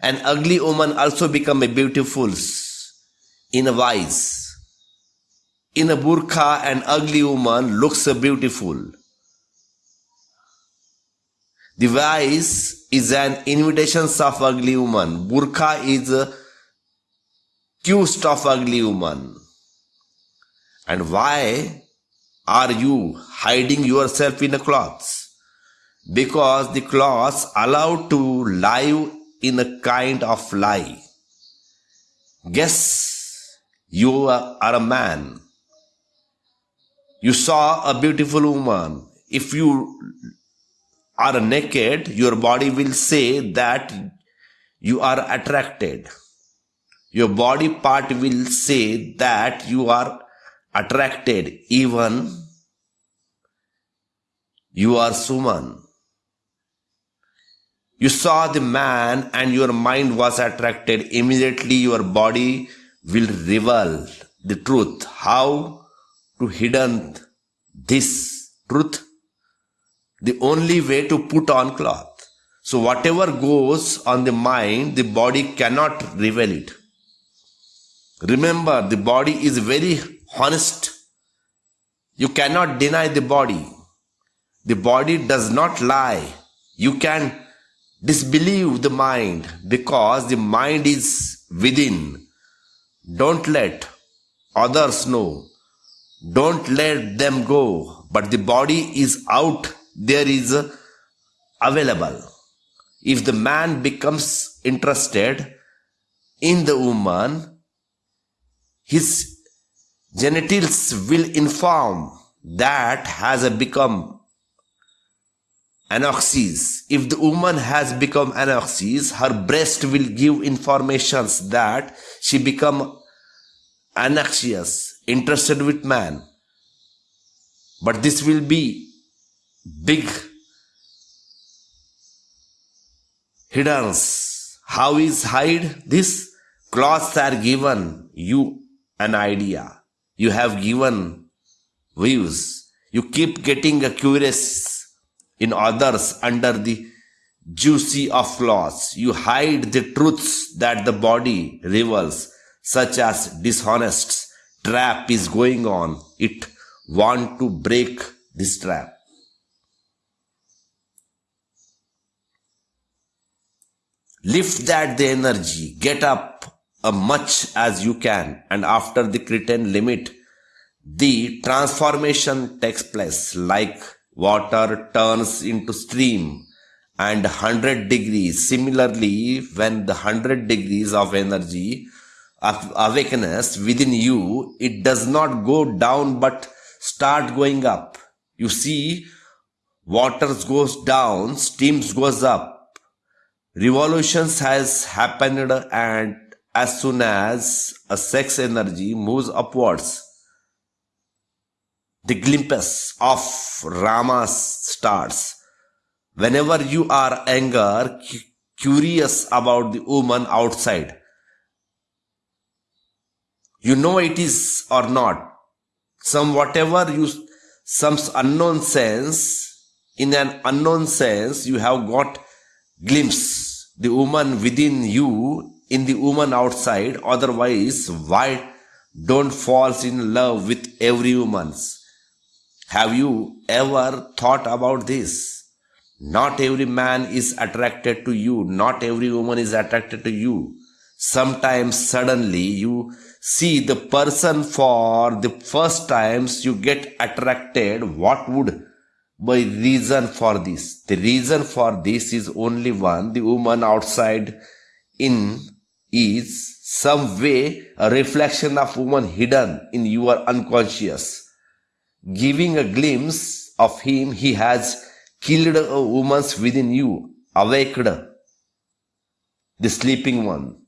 An ugly woman also become a beautiful in a wise. In a burqa, an ugly woman looks beautiful. The wise is an invitation of ugly woman. Burqa is a accused of ugly woman. And why are you hiding yourself in a cloth? Because the cloths allow to live in a kind of lie. Guess you are a man. You saw a beautiful woman. If you are naked, your body will say that you are attracted. Your body part will say that you are attracted even you are Suman. You saw the man and your mind was attracted. Immediately your body will reveal the truth. How to hidden this truth? The only way to put on cloth. So whatever goes on the mind, the body cannot reveal it. Remember, the body is very honest. You cannot deny the body. The body does not lie. You can disbelieve the mind because the mind is within. Don't let others know. Don't let them go. But the body is out there is available. If the man becomes interested in the woman, his genitals will inform that has become anoxis. If the woman has become anoxis, her breast will give informations that she become anxious, interested with man. But this will be big hiddens. How is hide this? Cloths are given you an idea. You have given views. You keep getting a curious in others under the juicy of cloths. You hide the truths that the body reveals, such as dishonest trap is going on. It want to break this trap. Lift that the energy, get up as much as you can, and after the curtain limit, the transformation takes place like water turns into stream and 100 degrees. Similarly, when the 100 degrees of energy of awakeness within you, it does not go down but start going up. You see, water goes down, steams goes up revolutions has happened and as soon as a sex energy moves upwards the glimpse of rama starts whenever you are anger curious about the woman outside you know it is or not some whatever you some unknown sense in an unknown sense you have got glimpse the woman within you in the woman outside. Otherwise, why don't falls in love with every woman? Have you ever thought about this? Not every man is attracted to you. Not every woman is attracted to you. Sometimes suddenly you see the person for the first times you get attracted. What would by reason for this. The reason for this is only one. The woman outside in is some way a reflection of woman hidden in your unconscious. Giving a glimpse of him, he has killed a woman's within you, awaked the sleeping one.